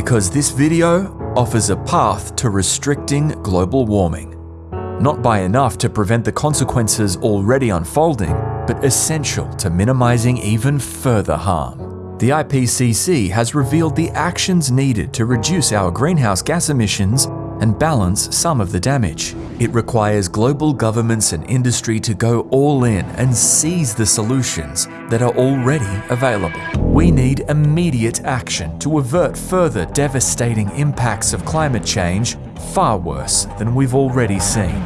Because this video offers a path to restricting global warming. Not by enough to prevent the consequences already unfolding, but essential to minimizing even further harm. The IPCC has revealed the actions needed to reduce our greenhouse gas emissions and balance some of the damage. It requires global governments and industry to go all in and seize the solutions that are already available. We need immediate action to avert further devastating impacts of climate change far worse than we've already seen.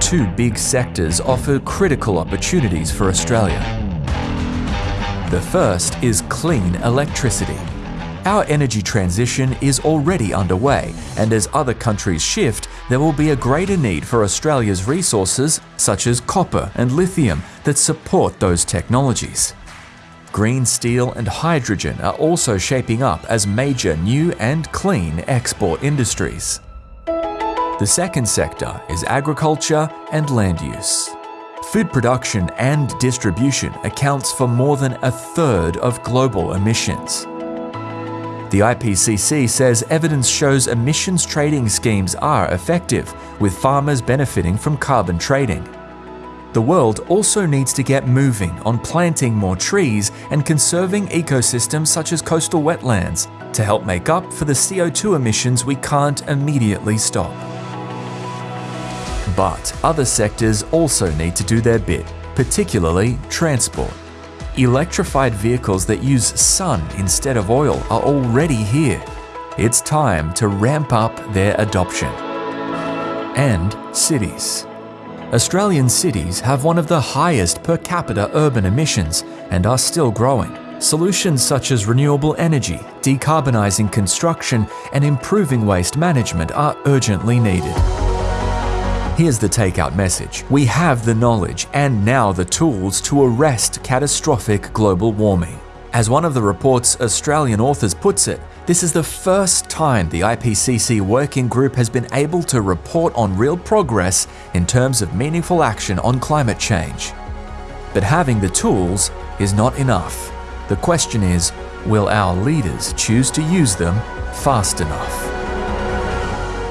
Two big sectors offer critical opportunities for Australia. The first is clean electricity. Our energy transition is already underway, and as other countries shift, there will be a greater need for Australia's resources, such as copper and lithium, that support those technologies. Green steel and hydrogen are also shaping up as major new and clean export industries. The second sector is agriculture and land use. Food production and distribution accounts for more than a third of global emissions. The IPCC says evidence shows emissions trading schemes are effective, with farmers benefiting from carbon trading. The world also needs to get moving on planting more trees and conserving ecosystems such as coastal wetlands to help make up for the CO2 emissions we can't immediately stop. But other sectors also need to do their bit, particularly transport. Electrified vehicles that use sun instead of oil are already here. It's time to ramp up their adoption. And cities. Australian cities have one of the highest per capita urban emissions and are still growing. Solutions such as renewable energy, decarbonising construction, and improving waste management are urgently needed. Here's the takeout message. We have the knowledge and now the tools to arrest catastrophic global warming. As one of the report's Australian authors puts it, this is the first time the IPCC working group has been able to report on real progress in terms of meaningful action on climate change. But having the tools is not enough. The question is, will our leaders choose to use them fast enough?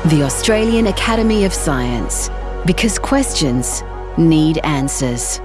The Australian Academy of Science, because questions need answers.